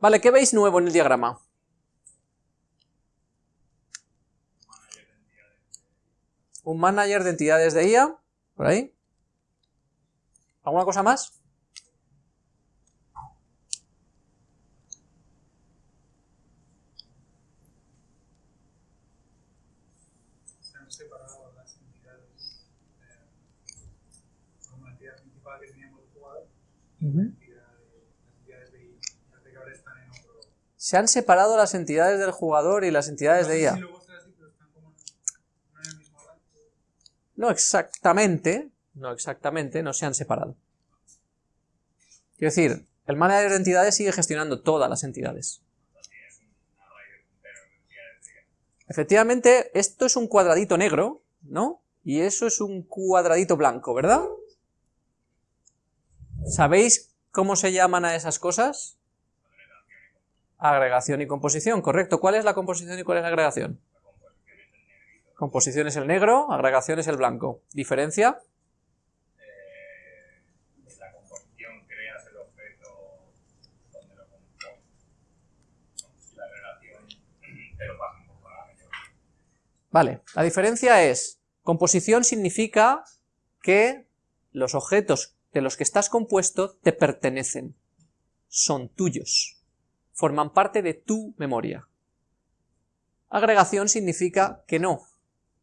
Vale, ¿qué veis nuevo en el diagrama? Un manager de entidades de IA, por ahí. ¿Alguna cosa más? se han separado las entidades eh, como la entidad principal que teníamos el jugador entidad de, las entidades de IA. Parece que ahora están en otro. Se han separado las entidades del jugador y las entidades de IA. No exactamente, no exactamente, no se han separado. Quiero decir, el manager de entidades sigue gestionando todas las entidades. Efectivamente, esto es un cuadradito negro, ¿no? Y eso es un cuadradito blanco, ¿verdad? ¿Sabéis cómo se llaman a esas cosas? Agregación y composición, correcto. ¿Cuál es la composición y cuál es la agregación? Composición es el negro, agregación es el blanco. ¿Diferencia? Eh, la composición creas el objeto donde lo compones. Y la relación te lo pasa un poco a la. Vale, la diferencia es, composición significa que los objetos de los que estás compuesto te pertenecen, son tuyos, forman parte de tu memoria. Agregación significa que no,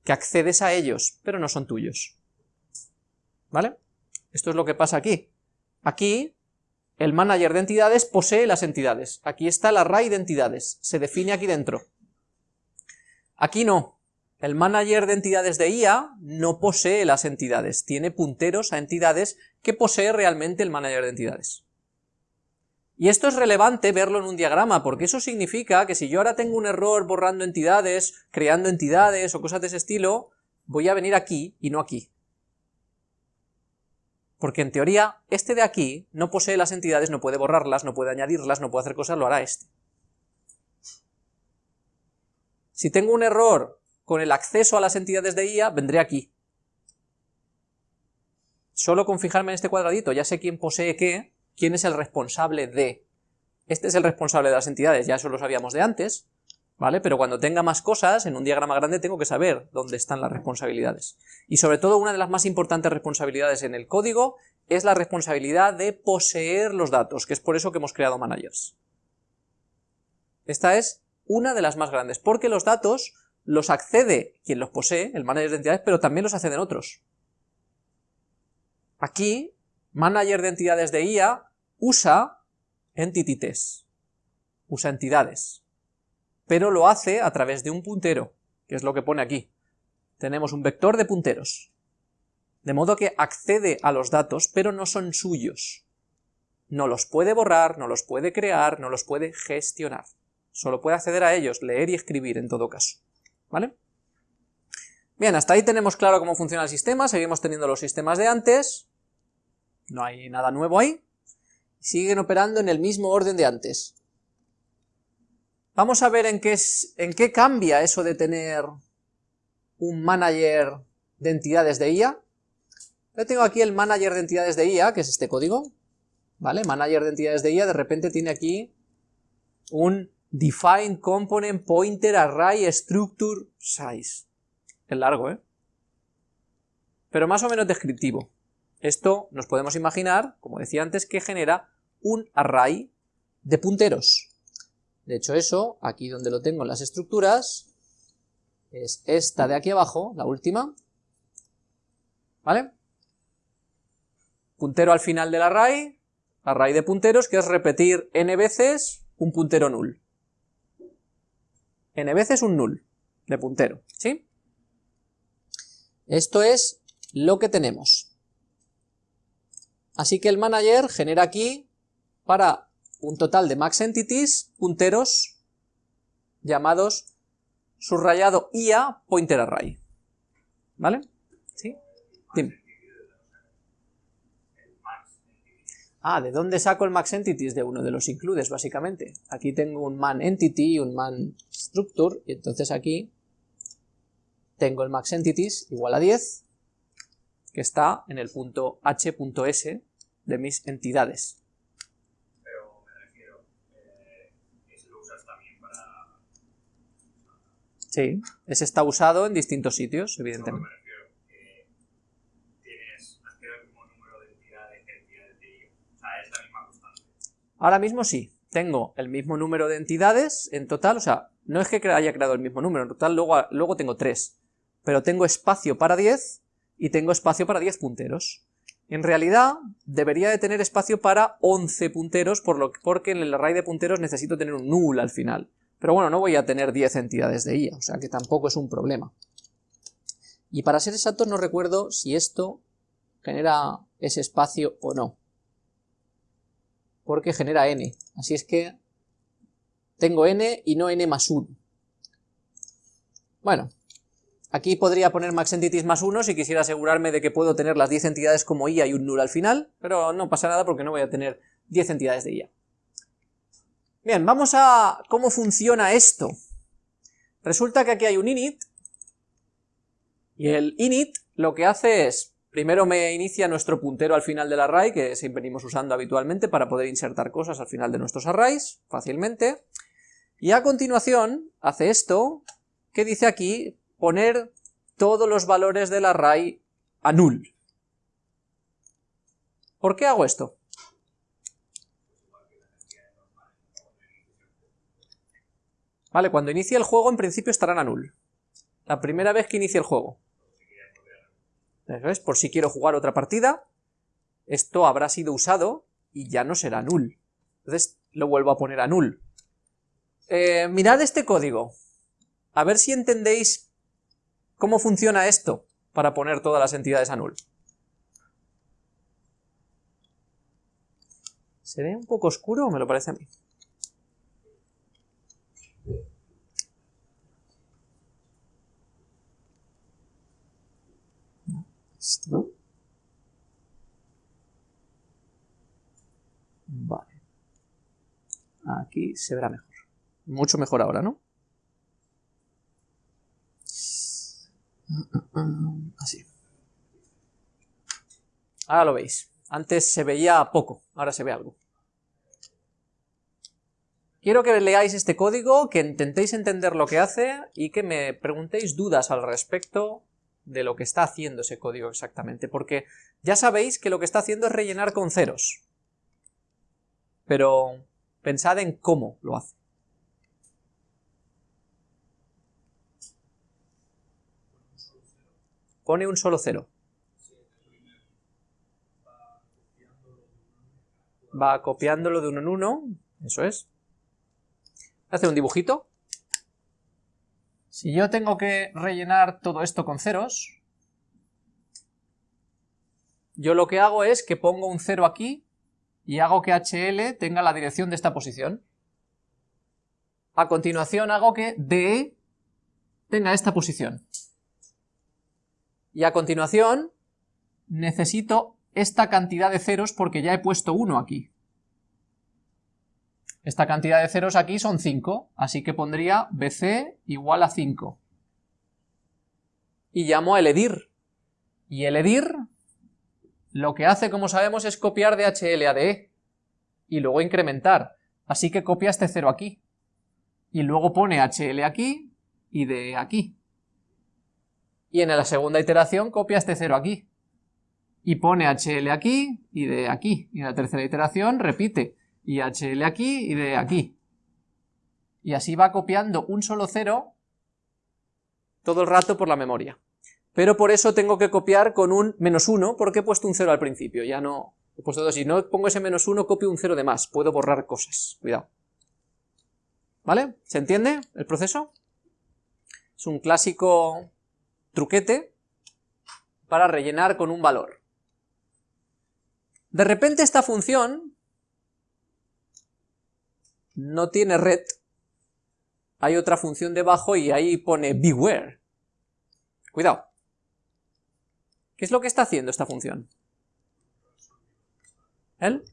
que accedes a ellos, pero no son tuyos. ¿Vale? Esto es lo que pasa aquí. Aquí, el manager de entidades posee las entidades. Aquí está el array de entidades, se define aquí dentro. Aquí no, el manager de entidades de IA no posee las entidades, tiene punteros a entidades que posee realmente el manager de entidades. Y esto es relevante verlo en un diagrama, porque eso significa que si yo ahora tengo un error borrando entidades, creando entidades o cosas de ese estilo, voy a venir aquí y no aquí. Porque en teoría, este de aquí no posee las entidades, no puede borrarlas, no puede añadirlas, no puede hacer cosas, lo hará este. Si tengo un error con el acceso a las entidades de IA, vendré aquí. Solo con fijarme en este cuadradito, ya sé quién posee qué, quién es el responsable de. Este es el responsable de las entidades, ya eso lo sabíamos de antes, ¿vale? Pero cuando tenga más cosas, en un diagrama grande tengo que saber dónde están las responsabilidades. Y sobre todo, una de las más importantes responsabilidades en el código es la responsabilidad de poseer los datos, que es por eso que hemos creado managers. Esta es una de las más grandes, porque los datos los accede quien los posee, el manager de entidades, pero también los acceden otros. Aquí, manager de entidades de IA usa entities, usa entidades, pero lo hace a través de un puntero, que es lo que pone aquí. Tenemos un vector de punteros, de modo que accede a los datos, pero no son suyos. No los puede borrar, no los puede crear, no los puede gestionar. Solo puede acceder a ellos, leer y escribir en todo caso. ¿Vale? Bien, hasta ahí tenemos claro cómo funciona el sistema, seguimos teniendo los sistemas de antes, no hay nada nuevo ahí, siguen operando en el mismo orden de antes. Vamos a ver en qué, es, en qué cambia eso de tener un manager de entidades de IA. Yo tengo aquí el manager de entidades de IA, que es este código, ¿vale? Manager de entidades de IA, de repente tiene aquí un define component pointer array structure size. Es largo, ¿eh? Pero más o menos descriptivo. Esto nos podemos imaginar, como decía antes, que genera un array de punteros. De hecho eso, aquí donde lo tengo en las estructuras, es esta de aquí abajo, la última, ¿vale? Puntero al final del array, array de punteros, que es repetir n veces un puntero null. n veces un null de puntero, ¿sí? Esto es lo que tenemos. Así que el manager genera aquí para un total de max entities punteros llamados subrayado IA pointer array. ¿Vale? ¿Sí? Dime. Ah, ¿de dónde saco el max entities? De uno de los includes, básicamente. Aquí tengo un man entity y un man structure, y entonces aquí tengo el max entities igual a 10, que está en el punto h.s de mis entidades. Pero me refiero, eh, ¿eso lo usas también para...? Sí, ese está usado en distintos sitios, evidentemente. No, Ahora mismo sí, tengo el mismo número de entidades en total, o sea, no es que haya creado el mismo número, en total luego, luego tengo 3, pero tengo espacio para 10 y tengo espacio para 10 punteros. En realidad, debería de tener espacio para 11 punteros, por lo, porque en el array de punteros necesito tener un null al final. Pero bueno, no voy a tener 10 entidades de IA, o sea que tampoco es un problema. Y para ser exactos no recuerdo si esto genera ese espacio o no porque genera n. Así es que tengo n y no n más 1. Bueno, aquí podría poner max entities más 1 si quisiera asegurarme de que puedo tener las 10 entidades como IA y un null al final, pero no pasa nada porque no voy a tener 10 entidades de IA. Bien, vamos a cómo funciona esto. Resulta que aquí hay un init, y el init lo que hace es, primero me inicia nuestro puntero al final del array, que siempre venimos usando habitualmente para poder insertar cosas al final de nuestros arrays, fácilmente, y a continuación hace esto, que dice aquí, poner todos los valores del array a null. ¿Por qué hago esto? Vale, cuando inicie el juego en principio estarán a null. La primera vez que inicie el juego. Eso es, por si quiero jugar otra partida, esto habrá sido usado y ya no será null. Entonces lo vuelvo a poner a null. Eh, mirad este código. A ver si entendéis cómo funciona esto para poner todas las entidades a null. ¿Se ve un poco oscuro o me lo parece a mí? Esto. Vale. Aquí se verá mejor. Mucho mejor ahora, ¿no? Así. Ahora lo veis. Antes se veía poco, ahora se ve algo. Quiero que leáis este código, que intentéis entender lo que hace y que me preguntéis dudas al respecto de lo que está haciendo ese código exactamente, porque ya sabéis que lo que está haciendo es rellenar con ceros. Pero pensad en cómo lo hace. Pone un solo cero. Va copiándolo de uno en uno, eso es. Hace un dibujito. Si yo tengo que rellenar todo esto con ceros, yo lo que hago es que pongo un cero aquí y hago que HL tenga la dirección de esta posición. A continuación hago que DE tenga esta posición. Y a continuación necesito esta cantidad de ceros porque ya he puesto 1 aquí. Esta cantidad de ceros aquí son 5, así que pondría BC igual a 5. Y llamo a eledir. Y eledir lo que hace, como sabemos, es copiar de HL a DE. Y luego incrementar. Así que copia este 0 aquí. Y luego pone HL aquí y DE aquí. Y en la segunda iteración copia este 0 aquí. Y pone HL aquí y DE aquí. Y en la tercera iteración repite y HL aquí y de aquí. Y así va copiando un solo cero todo el rato por la memoria. Pero por eso tengo que copiar con un menos 1, porque he puesto un 0 al principio, ya no... He puesto 2, si no pongo ese menos 1, copio un 0 de más, puedo borrar cosas, cuidado. ¿Vale? ¿Se entiende el proceso? Es un clásico truquete para rellenar con un valor. De repente esta función no tiene red, hay otra función debajo y ahí pone beware. Cuidado. ¿Qué es lo que está haciendo esta función? ¿El?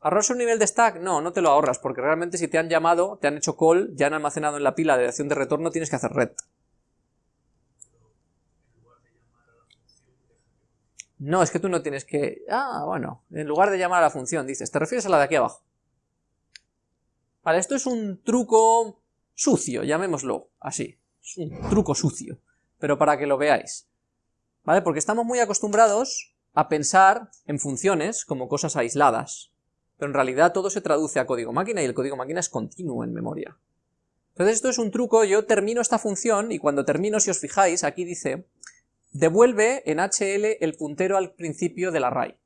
¿Ahorrarse un nivel de stack? No, no te lo ahorras, porque realmente si te han llamado, te han hecho call, ya han almacenado en la pila de acción de retorno, tienes que hacer red. No, es que tú no tienes que... Ah, bueno, en lugar de llamar a la función, dices, te refieres a la de aquí abajo. Vale, esto es un truco sucio, llamémoslo así, es un truco sucio, pero para que lo veáis, ¿vale? Porque estamos muy acostumbrados a pensar en funciones como cosas aisladas, pero en realidad todo se traduce a código máquina y el código máquina es continuo en memoria. Entonces esto es un truco, yo termino esta función y cuando termino, si os fijáis, aquí dice devuelve en HL el puntero al principio del array.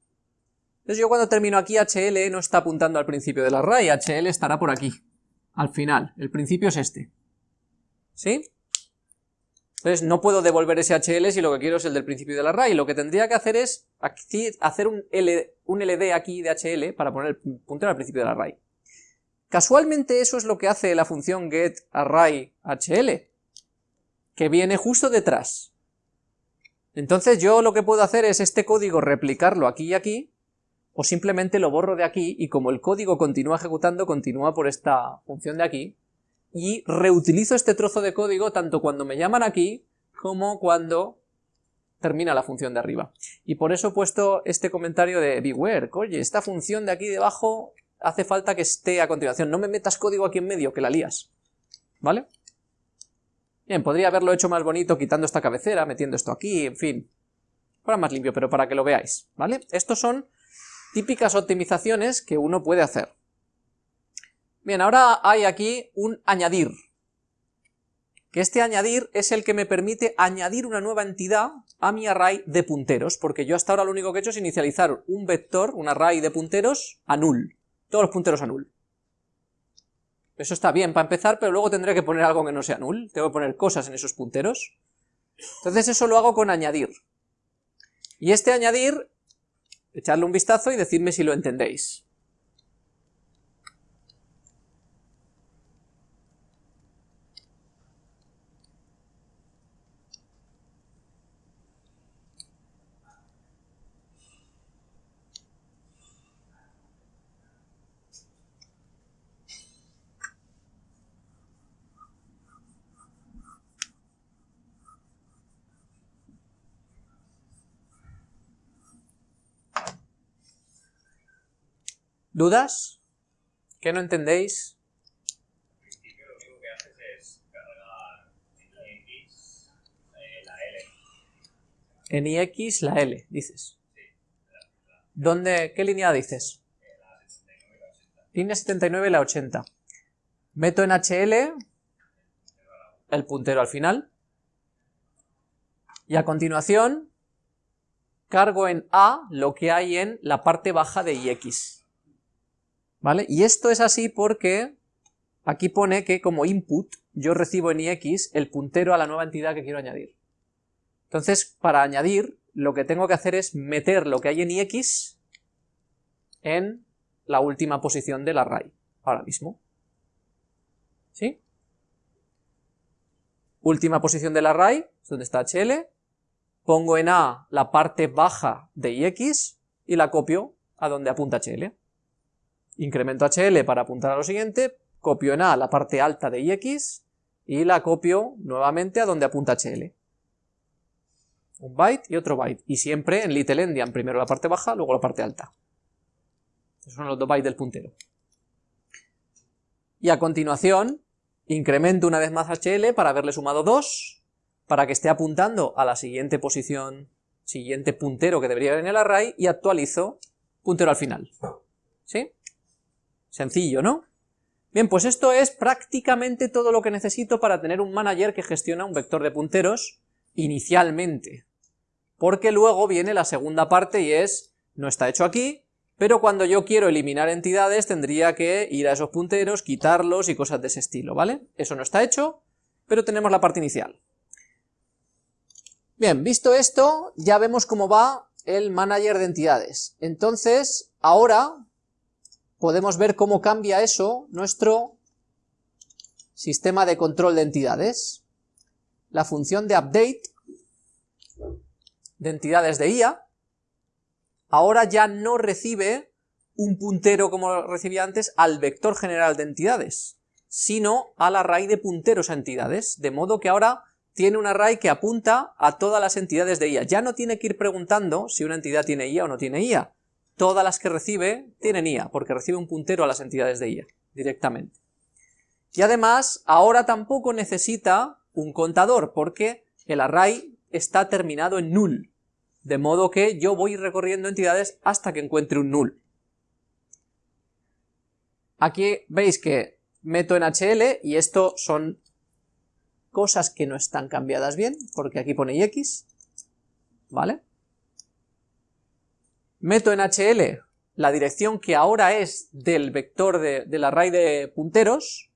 Entonces yo cuando termino aquí, HL no está apuntando al principio del array, HL estará por aquí, al final, el principio es este. ¿Sí? Entonces no puedo devolver ese HL si lo que quiero es el del principio del array, lo que tendría que hacer es hacer un, un LD aquí de HL para poner el puntero al principio del array. Casualmente eso es lo que hace la función getArrayHL, que viene justo detrás. Entonces yo lo que puedo hacer es este código replicarlo aquí y aquí, o simplemente lo borro de aquí, y como el código continúa ejecutando, continúa por esta función de aquí, y reutilizo este trozo de código tanto cuando me llaman aquí, como cuando termina la función de arriba. Y por eso he puesto este comentario de beware, oye, esta función de aquí debajo hace falta que esté a continuación, no me metas código aquí en medio, que la lías, ¿vale? Bien, podría haberlo hecho más bonito quitando esta cabecera, metiendo esto aquí, en fin, fuera más limpio, pero para que lo veáis, ¿vale? Estos son típicas optimizaciones que uno puede hacer. Bien, ahora hay aquí un añadir, que este añadir es el que me permite añadir una nueva entidad a mi array de punteros, porque yo hasta ahora lo único que he hecho es inicializar un vector, un array de punteros a null, todos los punteros a null. Eso está bien para empezar, pero luego tendré que poner algo que no sea null, tengo que poner cosas en esos punteros. Entonces eso lo hago con añadir. Y este añadir echarle un vistazo y decidme si lo entendéis. ¿Dudas? ¿Qué no entendéis? En principio lo único que haces es cargar en X la L. En IX la L, dices. ¿Dónde, ¿Qué línea dices? Línea 79 y la 80. Meto en HL el puntero al final. Y a continuación cargo en A lo que hay en la parte baja de IX. ¿Vale? Y esto es así porque aquí pone que como input yo recibo en ix el puntero a la nueva entidad que quiero añadir. Entonces, para añadir, lo que tengo que hacer es meter lo que hay en ix en la última posición del array, ahora mismo. ¿Sí? Última posición del array, donde está hl, pongo en a la parte baja de ix y la copio a donde apunta hl incremento HL para apuntar a lo siguiente, copio en A la parte alta de IX y la copio nuevamente a donde apunta HL. Un byte y otro byte, y siempre en little endian, primero la parte baja, luego la parte alta. Esos son los dos bytes del puntero. Y a continuación, incremento una vez más HL para haberle sumado 2, para que esté apuntando a la siguiente posición, siguiente puntero que debería haber en el array, y actualizo puntero al final. ¿Sí? Sencillo, ¿no? Bien, pues esto es prácticamente todo lo que necesito para tener un manager que gestiona un vector de punteros inicialmente. Porque luego viene la segunda parte y es, no está hecho aquí, pero cuando yo quiero eliminar entidades tendría que ir a esos punteros, quitarlos y cosas de ese estilo, ¿vale? Eso no está hecho, pero tenemos la parte inicial. Bien, visto esto, ya vemos cómo va el manager de entidades. Entonces, ahora podemos ver cómo cambia eso nuestro sistema de control de entidades. La función de update de entidades de IA ahora ya no recibe un puntero como recibía antes al vector general de entidades, sino al array de punteros a entidades, de modo que ahora tiene un array que apunta a todas las entidades de IA. Ya no tiene que ir preguntando si una entidad tiene IA o no tiene IA, todas las que recibe tienen IA, porque recibe un puntero a las entidades de IA, directamente. Y además, ahora tampoco necesita un contador, porque el array está terminado en null, de modo que yo voy recorriendo entidades hasta que encuentre un null. Aquí veis que meto en HL y esto son cosas que no están cambiadas bien, porque aquí pone x, ¿vale? Meto en HL la dirección que ahora es del vector de, del array de punteros,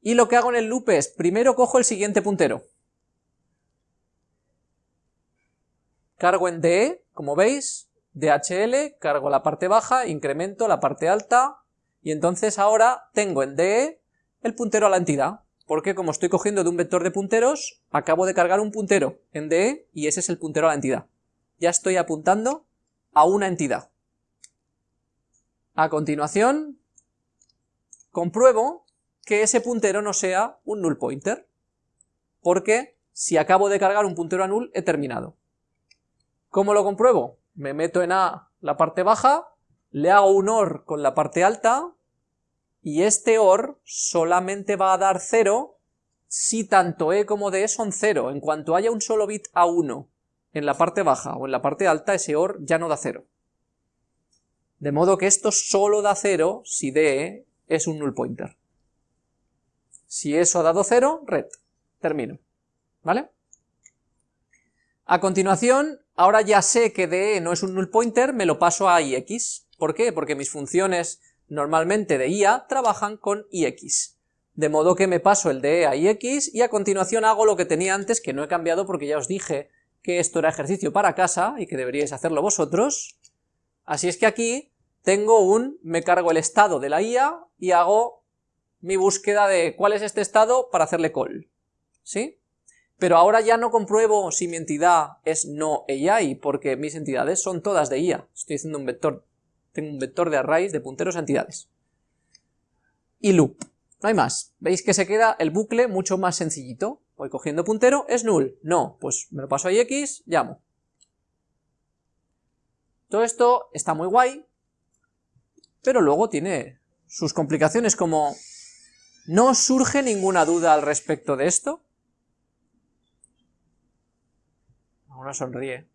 y lo que hago en el loop es, primero cojo el siguiente puntero, cargo en DE, como veis, DHL, cargo la parte baja, incremento la parte alta, y entonces ahora tengo en DE el puntero a la entidad, porque como estoy cogiendo de un vector de punteros, acabo de cargar un puntero en DE y ese es el puntero a la entidad. Ya estoy apuntando a una entidad. A continuación, compruebo que ese puntero no sea un null pointer, porque si acabo de cargar un puntero a null, he terminado. ¿Cómo lo compruebo? Me meto en A la parte baja, le hago un OR con la parte alta, y este OR solamente va a dar 0 si tanto E como D son 0. En cuanto haya un solo bit A1 en la parte baja o en la parte alta, ese OR ya no da 0. De modo que esto solo da 0 si D es un null pointer. Si eso ha dado 0, red. Termino. ¿Vale? A continuación, ahora ya sé que DE no es un null pointer, me lo paso a IX. ¿Por qué? Porque mis funciones normalmente de IA trabajan con IX. De modo que me paso el DE a IX y a continuación hago lo que tenía antes, que no he cambiado porque ya os dije que esto era ejercicio para casa y que deberíais hacerlo vosotros. Así es que aquí tengo un, me cargo el estado de la IA y hago mi búsqueda de cuál es este estado para hacerle call. ¿Sí? Pero ahora ya no compruebo si mi entidad es no AI, porque mis entidades son todas de IA. Estoy haciendo un vector tengo un vector de arrays de punteros a entidades. Y loop. No hay más. Veis que se queda el bucle mucho más sencillito. Voy cogiendo puntero, ¿es null? No, pues me lo paso a x, llamo. Todo esto está muy guay, pero luego tiene sus complicaciones como... ¿No surge ninguna duda al respecto de esto? Uno sonríe.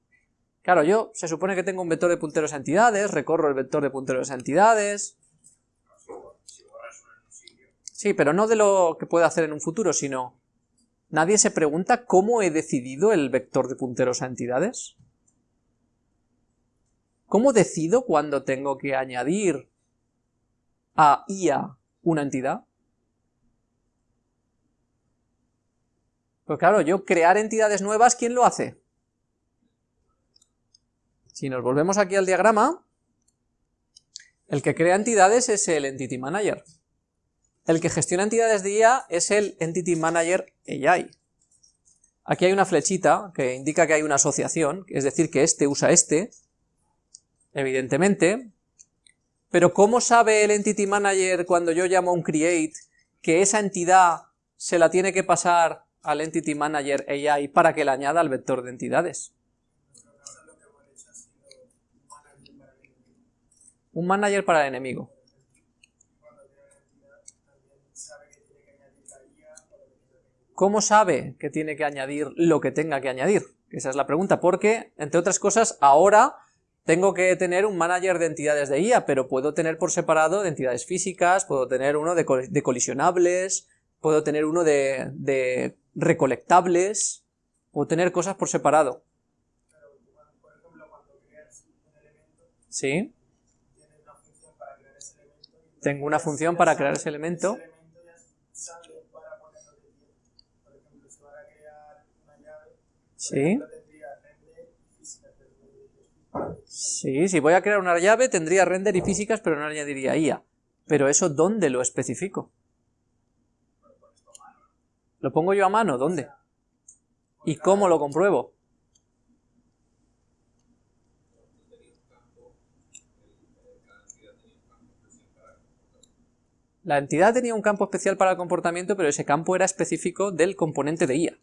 Claro, yo se supone que tengo un vector de punteros a entidades, recorro el vector de punteros a entidades... Sí, pero no de lo que puedo hacer en un futuro, sino... ¿Nadie se pregunta cómo he decidido el vector de punteros a entidades? ¿Cómo decido cuando tengo que añadir a IA una entidad? Pues claro, yo crear entidades nuevas, ¿quién lo hace? Si nos volvemos aquí al diagrama, el que crea entidades es el Entity Manager. El que gestiona entidades de IA es el Entity Manager AI. Aquí hay una flechita que indica que hay una asociación, es decir, que este usa este, evidentemente, pero ¿cómo sabe el Entity Manager cuando yo llamo a un create que esa entidad se la tiene que pasar al Entity Manager AI para que la añada al vector de entidades? Un manager para el enemigo. ¿Cómo sabe que tiene que añadir lo que tenga que añadir? Esa es la pregunta, porque, entre otras cosas, ahora tengo que tener un manager de entidades de IA, pero puedo tener por separado de entidades físicas, puedo tener uno de, colisionables, puedo tener uno de, recolectables, puedo tener cosas por separado. ¿Sí? tengo una función para crear ese elemento. Sí. Sí, si voy a crear una llave tendría render y físicas, pero no añadiría IA. Pero eso, ¿dónde lo especifico? ¿Lo pongo yo a mano? ¿Dónde? ¿Y cómo lo compruebo? La entidad tenía un campo especial para el comportamiento, pero ese campo era específico del componente de IA.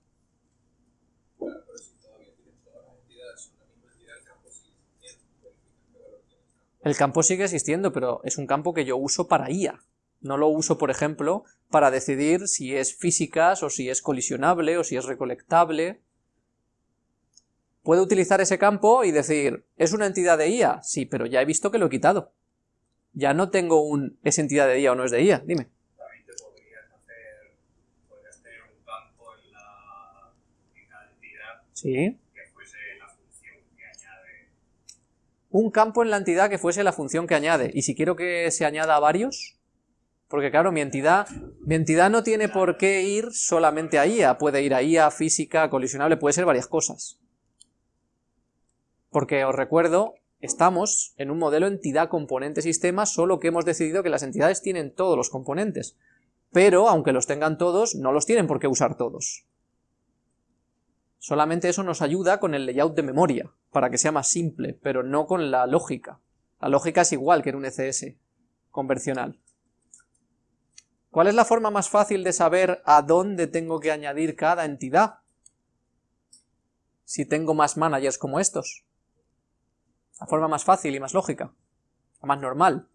El campo sigue existiendo, pero es un campo que yo uso para IA. No lo uso, por ejemplo, para decidir si es físicas o si es colisionable o si es recolectable. Puedo utilizar ese campo y decir, ¿es una entidad de IA? Sí, pero ya he visto que lo he quitado. Ya no tengo un, ¿es entidad de IA o no es de IA? Dime. También te podrías hacer, podrías tener un campo en la en entidad Sí. que fuese la función que añade. Un campo en la entidad que fuese la función que añade. ¿Y si quiero que se añada a varios? Porque claro, mi entidad, mi entidad no tiene por qué ir solamente a IA. Puede ir a IA, física, colisionable, puede ser varias cosas. Porque os recuerdo, estamos en un modelo entidad-componente-sistema, solo que hemos decidido que las entidades tienen todos los componentes. Pero, aunque los tengan todos, no los tienen por qué usar todos. Solamente eso nos ayuda con el layout de memoria, para que sea más simple, pero no con la lógica. La lógica es igual que en un ECS convencional. ¿Cuál es la forma más fácil de saber a dónde tengo que añadir cada entidad? Si tengo más managers como estos. La forma más fácil y más lógica. La más normal.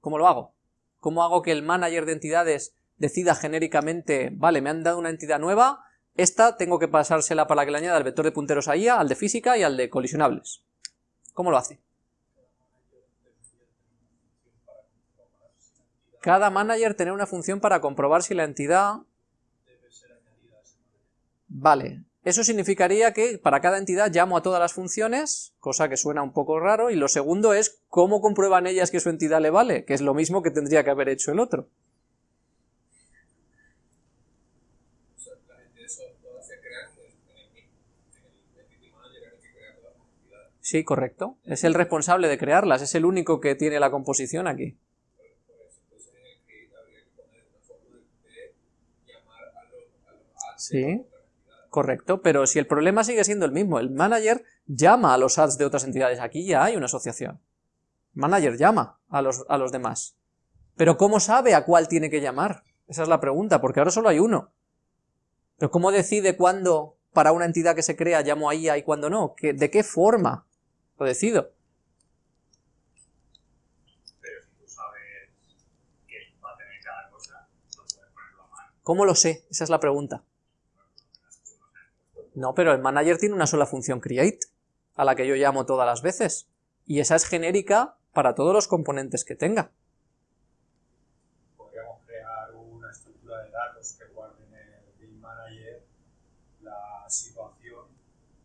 ¿Cómo lo hago? ¿Cómo hago que el manager de entidades decida genéricamente, vale, me han dado una entidad nueva, esta tengo que pasársela para que le añada el vector de punteros a IA, al de física y al de colisionables? ¿Cómo lo hace? Cada manager tener una función para comprobar si la entidad... Vale, eso significaría que para cada entidad llamo a todas las funciones, cosa que suena un poco raro, y lo segundo es cómo comprueban ellas que su entidad le vale, que es lo mismo que tendría que haber hecho el otro. O sea, las entidades son- todas se crean en el, en el, en el entity manager en el que crea todas las entidades. Sí, correcto. Es el responsable de crearlas, es el único que tiene la composición aquí. El Sí. Correcto, pero si el problema sigue siendo el mismo, el manager llama a los ads de otras entidades, aquí ya hay una asociación. Manager llama a los, a los demás. Pero ¿cómo sabe a cuál tiene que llamar? Esa es la pregunta, porque ahora solo hay uno. Pero ¿cómo decide cuándo para una entidad que se crea llamo a IA y cuándo no? ¿Qué- ¿De qué forma lo decido? Pero si tú sabes que va a tener cada cosa, no puedes ponerlo a mano. ¿Cómo lo sé? Esa es la pregunta. No, pero el manager tiene una sola función create, a la que yo llamo todas las veces. Y esa es genérica para todos los componentes que tenga. podríamos crear una estructura de datos que guarde en el Game Manager la situación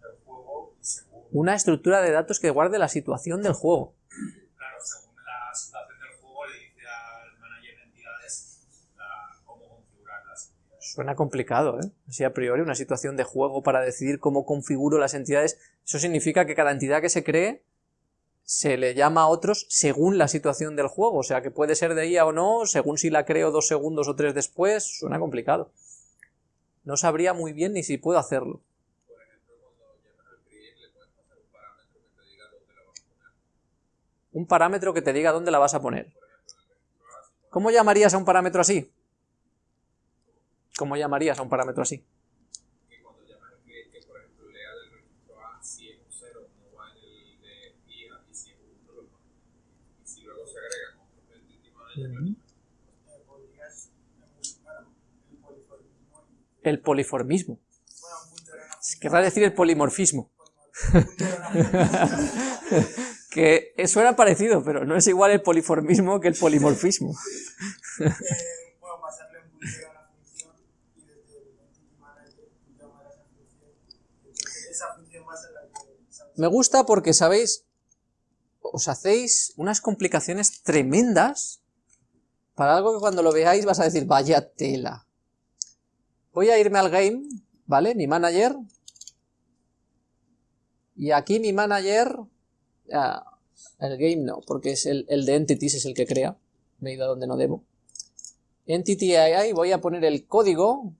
del juego y según, Una estructura de datos que guarde la situación del juego. claro, según la situación del juego le dice al manager de entidades la- cómo configurar las entidades. Suena complicado, ¿eh? Así a priori, una situación de juego para decidir cómo configuro las entidades. Eso significa que cada entidad que se cree se le llama a otros según la situación del juego. O sea, que puede ser de IA o no, según si la creo dos segundos o tres después. Suena complicado. No sabría muy bien ni si puedo hacerlo. Por ejemplo, cuando llamas al create le puedes pasar un parámetro que te diga dónde la vas a poner. Un parámetro que te diga dónde la vas a poner. ¿Cómo llamarías a un parámetro así? ¿Cómo llamarías a un parámetro así? Que cuando llamas al create, que por ejemplo lea del registro A si es un 0, no va en el de IA, y si es un 1, lo pone. Y si luego se agrega con otro entity manager, podrías bueno, el poliformismo Querrá decir el polimorfismo. que suena parecido, pero no es igual el poliformismo que el polimorfismo. Me gusta porque, ¿sabéis? Os hacéis unas complicaciones tremendas para algo que cuando lo veáis vas a decir, vaya tela. Voy a irme al game, ¿vale? Mi manager. Y aquí mi manager... el game no, porque es el, el de entities es el que crea. Me he ido a donde no debo. Entity AI, voy a poner el código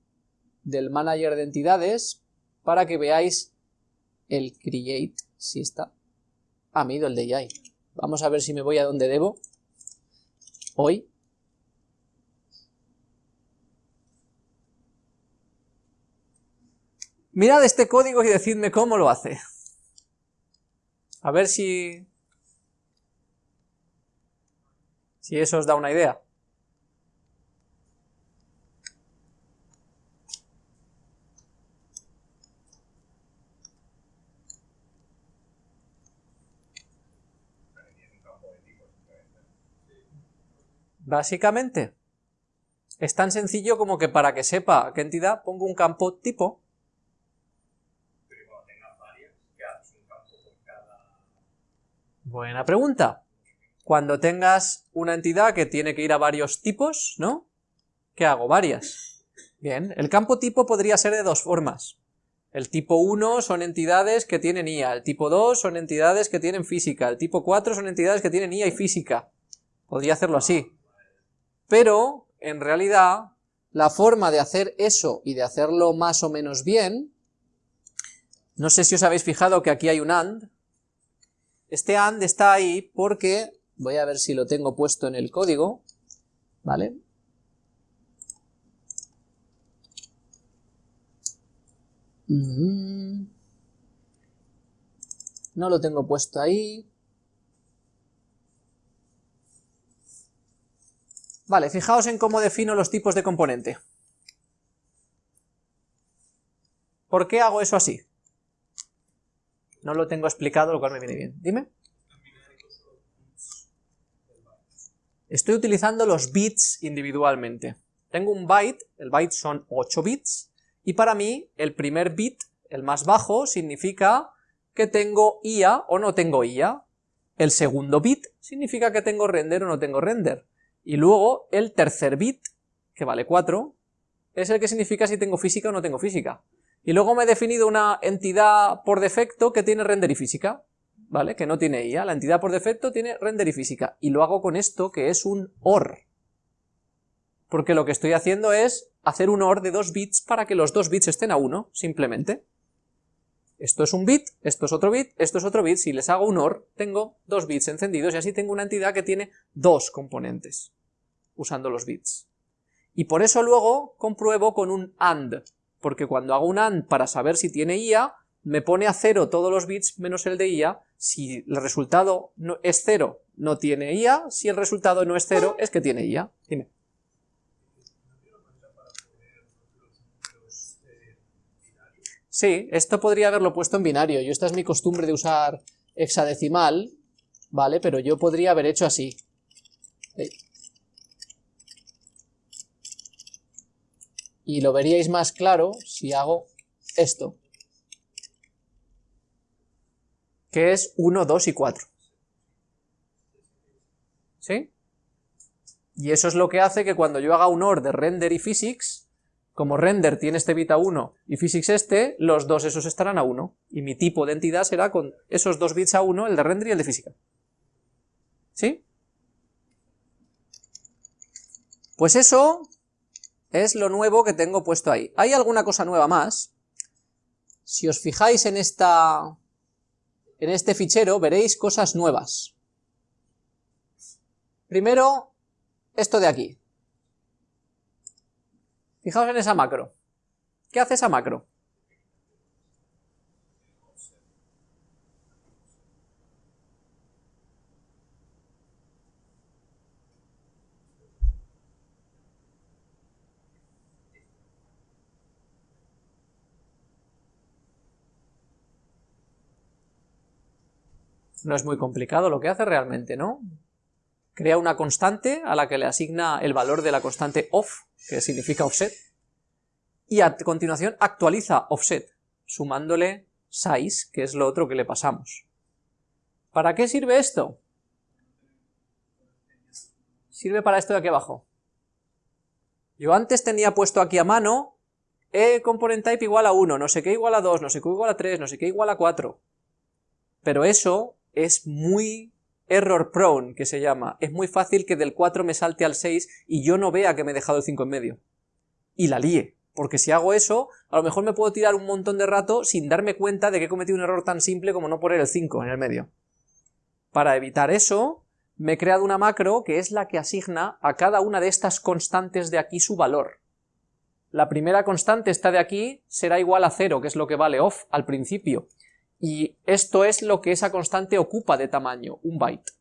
del manager de entidades para que veáis el create, si está. Ah, me he ido el de AI. Vamos a ver si me voy a donde debo. Hoy. Mirad este código y decidme cómo lo hace. A ver si... Si eso os da una idea. Básicamente. Es tan sencillo como que para que sepa qué entidad pongo un campo tipo Buena pregunta. Cuando tengas una entidad que tiene que ir a varios tipos, ¿no? ¿Qué hago? Varias. Bien, el campo tipo podría ser de dos formas. El tipo 1 son entidades que tienen IA, el tipo 2 son entidades que tienen física, el tipo 4 son entidades que tienen IA y física. Podría hacerlo así. Pero, en realidad, la forma de hacer eso y de hacerlo más o menos bien, no sé si os habéis fijado que aquí hay un AND, este AND está ahí porque, voy a ver si lo tengo puesto en el código, ¿vale? No lo tengo puesto ahí. Vale, fijaos en cómo defino los tipos de componente. ¿Por qué hago eso así? No lo tengo explicado, lo cual me viene bien. Dime. Estoy utilizando los bits individualmente. Tengo un byte, el byte son 8 bits, y para mí el primer bit, el más bajo, significa que tengo IA o no tengo IA. El segundo bit significa que tengo render o no tengo render. Y luego el tercer bit, que vale 4, es el que significa si tengo física o no tengo física. Y luego me he definido una entidad por defecto que tiene render y física, ¿vale? Que no tiene IA. La entidad por defecto tiene render y física. Y lo hago con esto, que es un OR. Porque lo que estoy haciendo es hacer un OR de dos bits para que los dos bits estén a 1, simplemente. Esto es un bit, esto es otro bit, esto es otro bit, si les hago un OR, tengo dos bits encendidos y así tengo una entidad que tiene dos componentes, usando los bits. Y por eso luego compruebo con un AND, porque cuando hago un AND para saber si tiene IA, me pone a cero todos los bits menos el de IA, si el resultado no es cero, no tiene IA, si el resultado no es cero, es que tiene IA. Dime. Sí, esto podría haberlo puesto en binario, yo esta es mi costumbre de usar hexadecimal, ¿vale? Pero yo podría haber hecho así. Y lo veríais más claro si hago esto. Que es 1, 2 y 4. ¿Sí? Y eso es lo que hace que cuando yo haga un OR de render y physics, como render tiene este bit a 1 y physics este, los dos esos estarán a 1. Y mi tipo de entidad será con esos dos bits a 1, el de render y el de física. ¿Sí? Pues eso es lo nuevo que tengo puesto ahí. ¿Hay alguna cosa nueva más? Si os fijáis en esta... en este fichero, veréis cosas nuevas. Primero, esto de aquí. Fijaos en esa macro. ¿Qué hace esa macro? No es muy complicado lo que hace realmente, ¿no? crea una constante a la que le asigna el valor de la constante off, que significa offset, y a continuación actualiza offset, sumándole size, que es lo otro que le pasamos. ¿Para qué sirve esto? Sirve para esto de aquí abajo. Yo antes tenía puesto aquí a mano e component type igual a 1, no sé qué igual a 2, no sé qué igual a 3, no sé qué igual a 4. Pero eso es muy error prone, que se llama. Es muy fácil que del 4 me salte al 6 y yo no vea que me he dejado el 5 en medio. Y la líe. Porque si hago eso, a lo mejor me puedo tirar un montón de rato sin darme cuenta de que he cometido un error tan simple como no poner el 5 en el medio. Para evitar eso, me he creado una macro que es la que asigna a cada una de estas constantes de aquí su valor. La primera constante, esta de aquí, será igual a 0, que es lo que vale off al principio y esto es lo que esa constante ocupa de tamaño, un byte.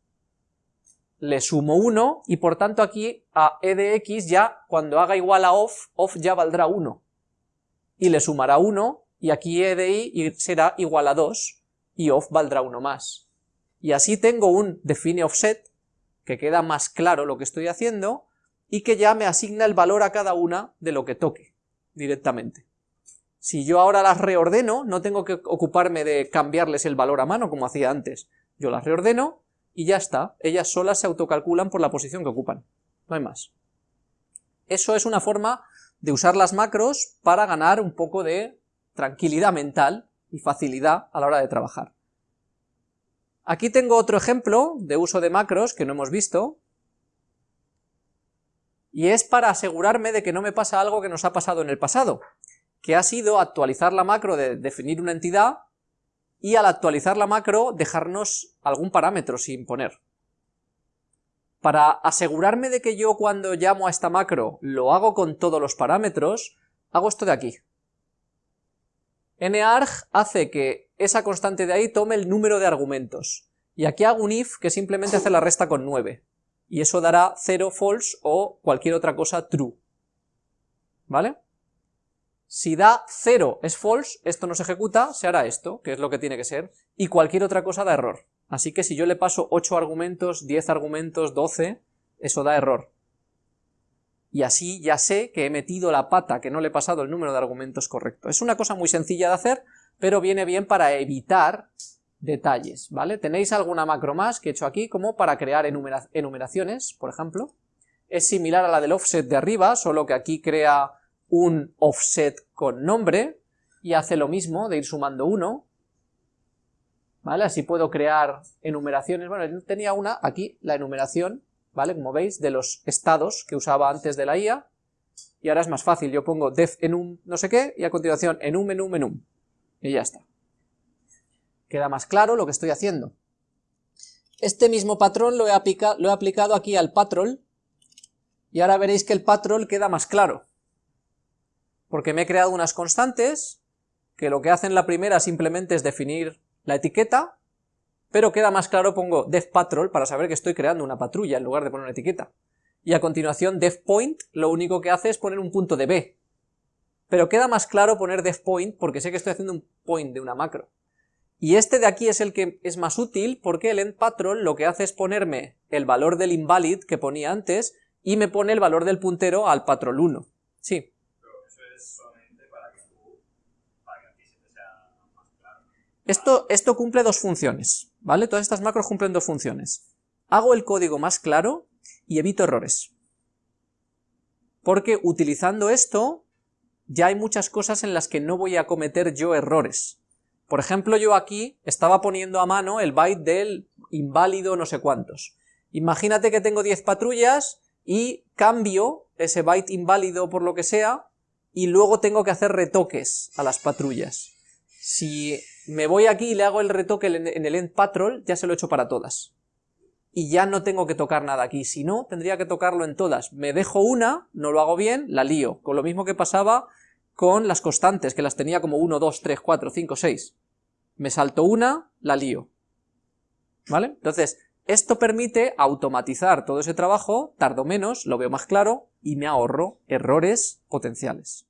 Le sumo 1 y por tanto aquí a e de x ya cuando haga igual a off, off ya valdrá 1. Y le sumará 1 y aquí e de y será igual a 2 y off valdrá 1 más. Y así tengo un define offset que queda más claro lo que estoy haciendo, y que ya me asigna el valor a cada una de lo que toque, directamente. Si yo ahora las reordeno, no tengo que ocuparme de cambiarles el valor a mano como hacía antes. Yo las reordeno y ya está, ellas solas se autocalculan por la posición que ocupan, no hay más. Eso es una forma de usar las macros para ganar un poco de tranquilidad mental y facilidad a la hora de trabajar. Aquí tengo otro ejemplo de uso de macros que no hemos visto, y es para asegurarme de que no me pasa algo que nos ha pasado en el pasado, que ha sido actualizar la macro de definir una entidad, y al actualizar la macro dejarnos algún parámetro sin poner. Para asegurarme de que yo cuando llamo a esta macro lo hago con todos los parámetros, hago esto de aquí. narg hace que esa constante de ahí tome el número de argumentos, y aquí hago un if que simplemente hace la resta con 9, y eso dará 0 false o cualquier otra cosa true. ¿Vale? Si da 0 es false, esto no se ejecuta, se hará esto, que es lo que tiene que ser, y cualquier otra cosa da error. Así que si yo le paso 8 argumentos, 10 argumentos, 12, eso da error. Y así ya sé que he metido la pata, que no le he pasado el número de argumentos correcto. Es una cosa muy sencilla de hacer, pero viene bien para evitar detalles, ¿vale? Tenéis alguna macro más que he hecho aquí, como para crear enumeraciones, por ejemplo. Es similar a la del offset de arriba, solo que aquí crea un offset con nombre, y hace lo mismo de ir sumando uno, ¿vale? Así puedo crear enumeraciones, bueno, tenía una, aquí, la enumeración, ¿vale? Como veis, de los estados que usaba antes de la IA, y ahora es más fácil, yo pongo def enum no sé qué, y a continuación enum enum enum, y ya está. Queda más claro lo que estoy haciendo. Este mismo patrón lo he, lo he aplicado aquí al patrol, y ahora veréis que el patrol queda más claro porque me he creado unas constantes, que lo que hacen la primera simplemente es definir la etiqueta, pero queda más claro pongo defPatrol para saber que estoy creando una patrulla en lugar de poner una etiqueta. Y a continuación defPoint lo único que hace es poner un punto de B. Pero queda más claro poner defPoint porque sé que estoy haciendo un point de una macro. Y este de aquí es el que es más útil porque el endPatrol lo que hace es ponerme el valor del invalid que ponía antes y me pone el valor del puntero al patrol 1. Sí. Esto, esto cumple dos funciones, ¿vale? Todas estas macros cumplen dos funciones. Hago el código más claro y evito errores. Porque utilizando esto, ya hay muchas cosas en las que no voy a cometer yo errores. Por ejemplo, yo aquí estaba poniendo a mano el byte del inválido no sé cuántos. Imagínate que tengo 10 patrullas y cambio ese byte inválido por lo que sea y luego tengo que hacer retoques a las patrullas. Si me voy aquí y le hago el retoque en el end patrol, ya se lo he hecho para todas. Y ya no tengo que tocar nada aquí, si no, tendría que tocarlo en todas. Me dejo una, no lo hago bien, la lío, con lo mismo que pasaba con las constantes, que las tenía como 1, 2, 3, 4, 5, 6. Me salto una, la lío. ¿Vale? Entonces, esto permite automatizar todo ese trabajo, tardo menos, lo veo más claro, y me ahorro errores potenciales.